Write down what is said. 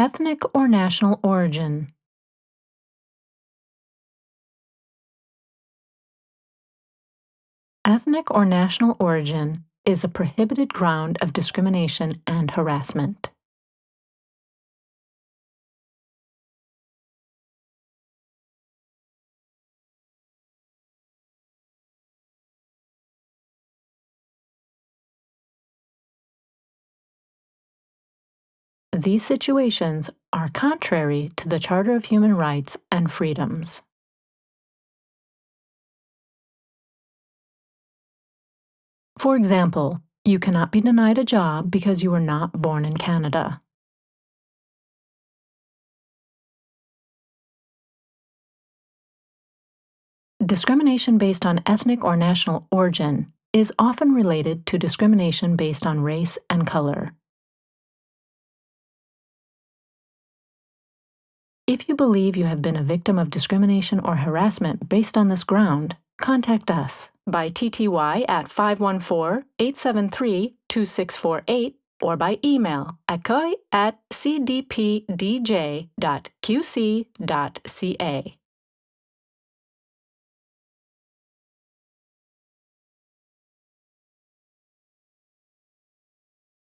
Ethnic or national origin. Ethnic or national origin is a prohibited ground of discrimination and harassment. These situations are contrary to the Charter of Human Rights and Freedoms. For example, you cannot be denied a job because you were not born in Canada. Discrimination based on ethnic or national origin is often related to discrimination based on race and color. If you believe you have been a victim of discrimination or harassment based on this ground, contact us by TTY at 514-873-2648 or by email accueil at cdpdj.qc.ca.